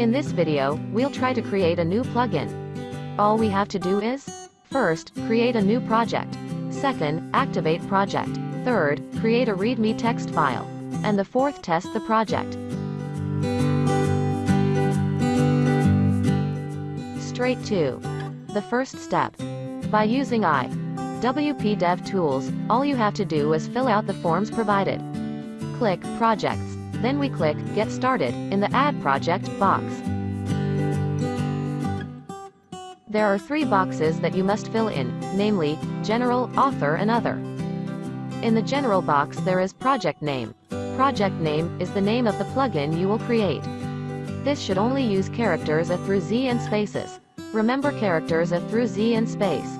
In this video, we'll try to create a new plugin. All we have to do is, first, create a new project. Second, activate project. Third, create a README text file. And the fourth, test the project. Straight to the first step. By using I. WP Dev Tools, all you have to do is fill out the forms provided. Click Projects. Then we click Get Started in the Add Project box. There are three boxes that you must fill in, namely, General, Author and Other. In the General box there is Project Name. Project Name is the name of the plugin you will create. This should only use characters A through Z and spaces. Remember characters A through Z and space.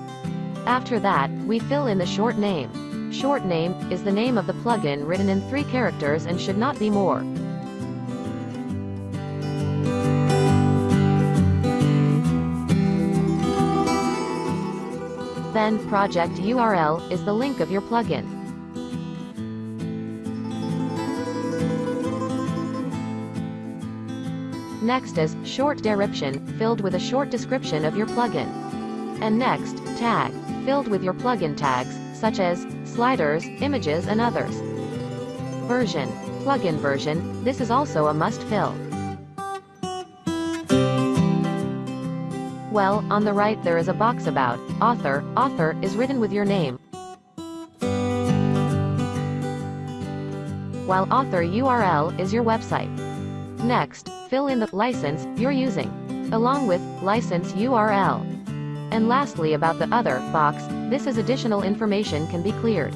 After that, we fill in the short name. Short name is the name of the plugin written in three characters and should not be more. Then, project URL is the link of your plugin. Next is short description, filled with a short description of your plugin. And next, tag, filled with your plugin tags, such as sliders, images and others. Version, plugin version, this is also a must fill. Well, on the right there is a box about author. Author is written with your name. While author URL is your website. Next, fill in the license you're using, along with license URL. And lastly about the other box, this is additional information can be cleared.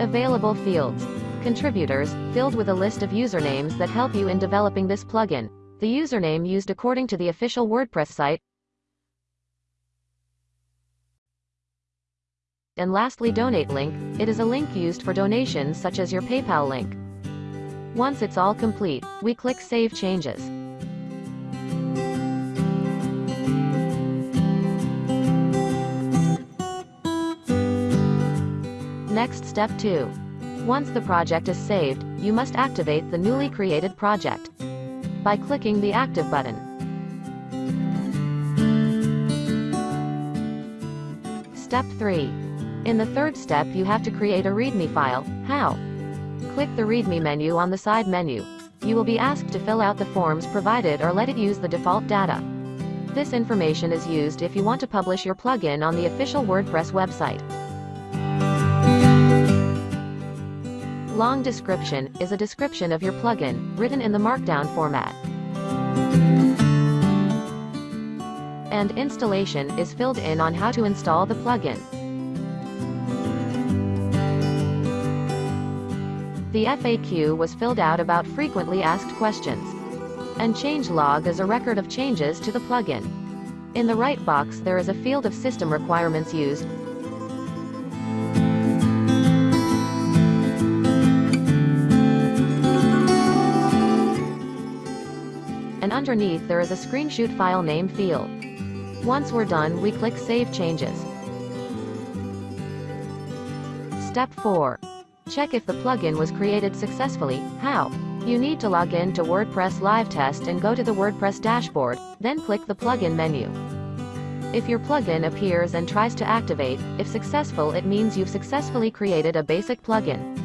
Available fields. Contributors, filled with a list of usernames that help you in developing this plugin. The username used according to the official WordPress site. And lastly donate link, it is a link used for donations such as your PayPal link. Once it's all complete, we click Save Changes. Next step 2. Once the project is saved, you must activate the newly created project by clicking the Active button. Step 3. In the third step you have to create a README file. How? Click the README menu on the side menu. You will be asked to fill out the forms provided or let it use the default data. This information is used if you want to publish your plugin on the official WordPress website. Long description is a description of your plugin, written in the Markdown format. And installation is filled in on how to install the plugin. The FAQ was filled out about frequently asked questions. And changelog is a record of changes to the plugin. In the right box there is a field of system requirements used, underneath there is a screenshot file name field. Once we're done we click Save Changes. Step 4. Check if the plugin was created successfully. How? You need to log in to WordPress Live Test and go to the WordPress dashboard, then click the plugin menu. If your plugin appears and tries to activate, if successful it means you've successfully created a basic plugin.